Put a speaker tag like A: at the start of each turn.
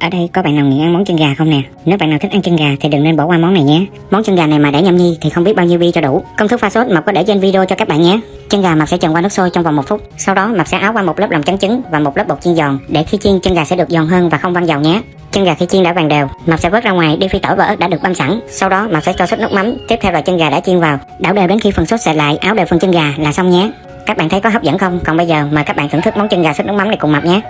A: Ở đây có bạn nào nghiện ăn món chân gà không nè? Nếu bạn nào thích ăn chân gà thì đừng nên bỏ qua món này nhé. Món chân gà này mà để nhâm nhi thì không biết bao nhiêu bi cho đủ. Công thức pha sốt Mập có để trên video cho các bạn nhé. Chân gà Mập sẽ trần qua nước sôi trong vòng một phút. Sau đó Mập sẽ áo qua một lớp lòng trắng trứng và một lớp bột chiên giòn để khi chiên chân gà sẽ được giòn hơn và không văng dầu nhé. Chân gà khi chiên đã vàng đều, Mập sẽ vớt ra ngoài đi phi tỏi và ớt đã được băm sẵn. Sau đó Mập sẽ cho sốt nước mắm, tiếp theo là chân gà đã chiên vào, đảo đều đến khi phần sốt sệt lại, áo đều phần chân gà là xong nhé. Các bạn thấy có hấp dẫn không? Còn bây giờ mời các bạn thưởng thức món chân gà sốt nước mắm này cùng Mập nhé.